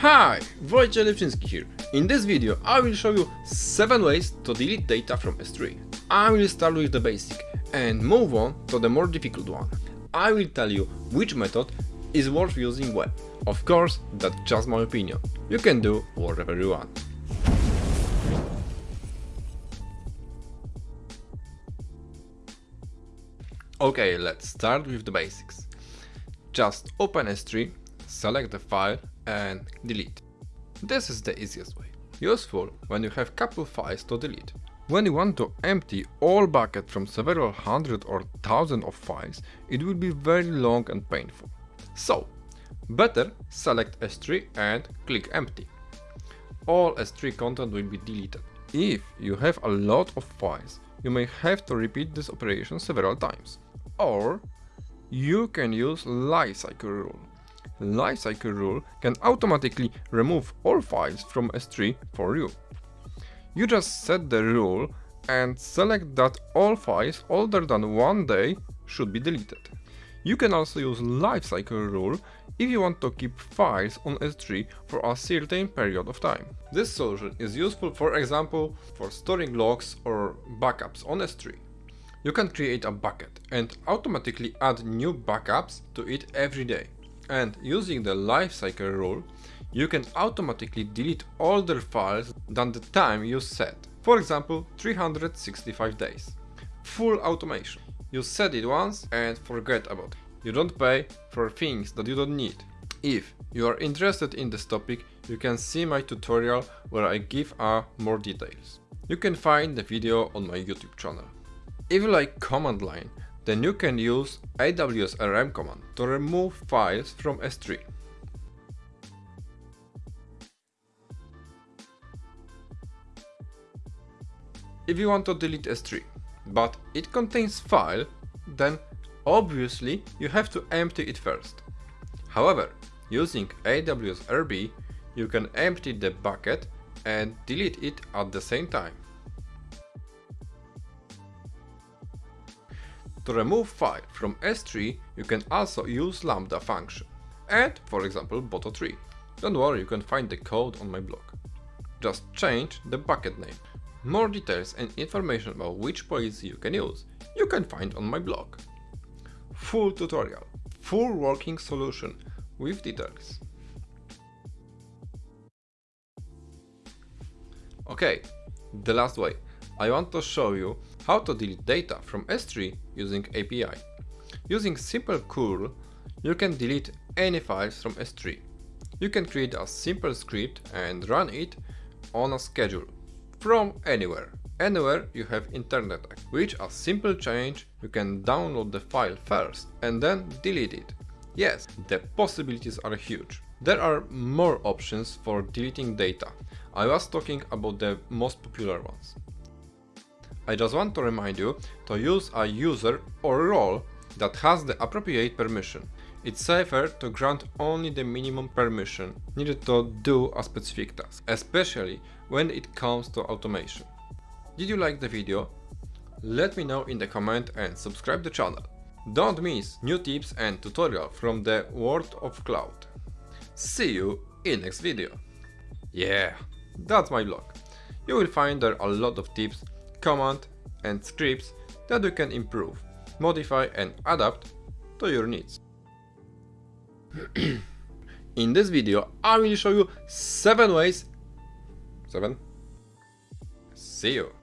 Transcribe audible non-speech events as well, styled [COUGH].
Hi, Wojciech Lepczynski here. In this video I will show you 7 ways to delete data from S3. I will start with the basic and move on to the more difficult one. I will tell you which method is worth using when. Of course, that's just my opinion. You can do whatever you want. Okay, let's start with the basics. Just open S3, select the file and delete. This is the easiest way. Useful when you have couple files to delete. When you want to empty all bucket from several hundred or thousand of files, it will be very long and painful. So, better select S3 and click empty. All S3 content will be deleted. If you have a lot of files, you may have to repeat this operation several times. Or you can use lifecycle rule. Lifecycle rule can automatically remove all files from S3 for you. You just set the rule and select that all files older than one day should be deleted. You can also use lifecycle rule if you want to keep files on S3 for a certain period of time. This solution is useful for example for storing logs or backups on S3. You can create a bucket and automatically add new backups to it every day. And using the lifecycle rule, you can automatically delete older files than the time you set. For example, 365 days. Full automation. You set it once and forget about it. You don't pay for things that you don't need. If you are interested in this topic, you can see my tutorial where I give uh, more details. You can find the video on my YouTube channel. If you like command line, then you can use AWS RM command to remove files from S3. If you want to delete S3, but it contains file, then obviously you have to empty it first. However, using AWS RB, you can empty the bucket and delete it at the same time. To remove file from S3, you can also use lambda function. And, for example, boto3. Don't worry, you can find the code on my blog. Just change the bucket name. More details and information about which policy you can use, you can find on my blog. Full tutorial, full working solution with details. Okay, the last way. I want to show you how to delete data from S3 using API. Using simple curl, you can delete any files from S3. You can create a simple script and run it on a schedule from anywhere. Anywhere you have internet, which a simple change you can download the file first and then delete it. Yes, the possibilities are huge. There are more options for deleting data. I was talking about the most popular ones. I just want to remind you to use a user or role that has the appropriate permission. It's safer to grant only the minimum permission needed to do a specific task, especially when it comes to automation. Did you like the video? Let me know in the comment and subscribe the channel. Don't miss new tips and tutorial from the world of cloud. See you in next video. Yeah, that's my blog. You will find there a lot of tips command and scripts that you can improve, modify and adapt to your needs. [CLEARS THROAT] In this video I will show you 7 ways 7 See you!